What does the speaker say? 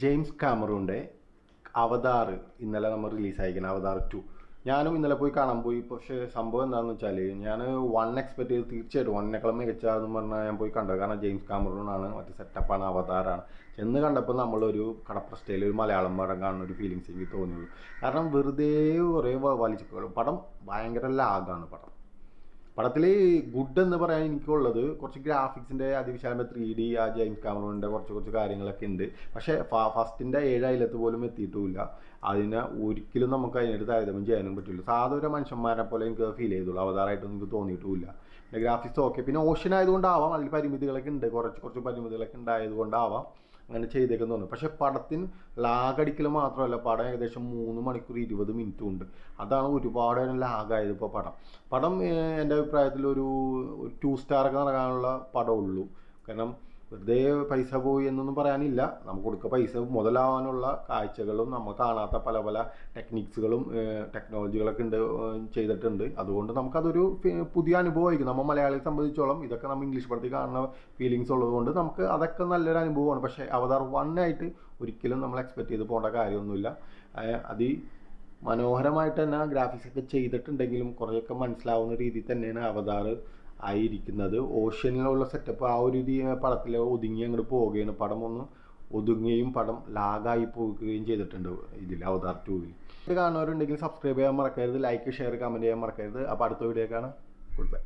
James കാമറൂന്റെ അവതാർ ഇന്നലെ നമ്മൾ release റിലീസായിരിക്കണം Avatar to ഞാനും ഇന്നലെ പോയി കാണാൻ പോയി. പക്ഷേ സംഭവം എന്താണെന്ന് വെച്ചാൽ ഞാൻ വൺ എക്സ്പെക്ട് ചെയ്ത് തീർച്ചയായിട്ടും വണ്ണിനേക്കാളും മികച്ചതെന്ന് പറഞ്ഞാൽ ഞാൻ പോയി കണ്ടത്. കാരണം ജെയിംസ് കാമറൂണാണ് മറ്റേ സെറ്റപ്പാണ് അവതാറാണ് ചെന്ന് കണ്ടപ്പോൾ നമ്മളൊരു കടപ്രസ്റ്റയിൽ ഒരു മലയാളം പടം കാണുന്ന ഒരു ഫീലിങ്സ് എനിക്ക് തോന്നിയുള്ളൂ കാരണം വെറുതെ കുറേ വലിച്ചു പടം ഭയങ്കര ലാഗാണ് പടം. പടത്തിൽ ഗുഡ് എന്ന് പറയാൻ എനിക്കുള്ളത് കുറച്ച് ഗ്രാഫിക്സിന്റെ അതിവിശാലമായ ത്രീ ഡി ആ ജെയിംസ് കാമറോണിന്റെ കുറച്ച് കുറച്ച് കാര്യങ്ങളൊക്കെ ഉണ്ട്. പക്ഷേ ഫസ്റ്റിന്റെ ഏഴ് അയലത്ത് പോലും എത്തിയിട്ടുമില്ല. അതിനെ ഒരിക്കലും നമുക്ക് അതിനൊരു താരതമ്യം ചെയ്യാനും പറ്റില്ല. സാധാരണ മനുഷ്യന്മാരെ പോലെ എനിക്ക് ഫീൽ ചെയ്തുള്ളൂ. അവതാരമായിട്ടൊന്നും എനിക്ക് തോന്നിയിട്ടുമില്ല. പിന്നെ ഗ്രാഫിക്സ് ഓക്കെ പിന്നെ ഓഷൻ ആയതുകൊണ്ടാവാം. അതിൽ പരിമിതികളൊക്കെ ഉണ്ട്. കുറച്ച് കുറച്ച് പരിമിതികളൊക്കെ ഉണ്ടായതുകൊണ്ടാവാം. അങ്ങനെ ചെയ്തേക്കെന്ന് തോന്നുന്നു. പക്ഷെ പടത്തിന് ലാഗടിക്കൽ മാത്രമല്ല പടം ഏകദേശം മൂന്ന് മണിക്കൂർ ഇരുപത് മിനിറ്റും ഉണ്ട്. അതാണ് ഒരുപാട് ലാഗായത് ഇപ്പോൾ പടം. പടം എന്റെ അഭിപ്രായത്തിൽ ഒരു ടു സ്റ്റാറൊക്കെ നൽകാനുള്ള പടമുള്ളൂ കാരണം വെറുതെ പൈസ പോയി എന്നൊന്നും പറയാനില്ല. നമുക്ക് കൊടുക്ക പൈസ മുതലാവാനുള്ള കാഴ്ചകളും നമ്മൾ കാണാത്ത പല പല ടെക്നിക്സുകളും ടെക്നോളജികളൊക്കെ ഉണ്ട് ചെയ്തിട്ടുണ്ട്. അതുകൊണ്ട് നമുക്കതൊരു പുതിയ അനുഭവമായിരിക്കും. നമ്മൾ മലയാളിയെ സംബന്ധിച്ചോളം ഇതൊക്കെ നമ്മൾ ഇംഗ്ലീഷ് പടത്തിൽ കാണുന്ന ഫീലിങ്സ് ഉള്ളതുകൊണ്ട് നമുക്ക് അതൊക്കെ നല്ലൊരു അനുഭവമാണ്. പക്ഷേ അവതാർ വൺ ആയിട്ട് ഒരിക്കലും നമ്മൾ എക്സ്പെക്ട് ചെയ്ത് പോകേണ്ട കാര്യമൊന്നുമില്ല. അത് മനോഹരമായിട്ട് തന്നെ ഗ്രാഫിക്സ് ഒക്കെ ചെയ്തിട്ടുണ്ടെങ്കിലും കുറേയൊക്കെ മനസ്സിലാവുന്ന രീതിയിൽ തന്നെയാണ് അവതാർ ആയിരിക്കുന്നത്. ഓഷ്യനിലുള്ള സെറ്റപ്പ് ആ ഒരു പടത്തിൽ ഒതുങ്ങി അങ്ങോട്ട് പോവുകയാണ്. പടം ഒന്ന് ഒതുങ്ങുകയും പടം ലാഗായി പോകുകയും ചെയ്തിട്ടുണ്ട് ഇതിൽ അവതാർ ടൂവിൽ ഇത് കാണുന്നവരുണ്ടെങ്കിൽ സബ്സ്ക്രൈബ് ചെയ്യാൻ മറക്കരുത് ലൈക്ക് ഷെയർ കമന്റ് ചെയ്യാൻ മറക്കരുത്. അപ്പോൾ അടുത്ത വീഡിയോ കാണാം. Good bye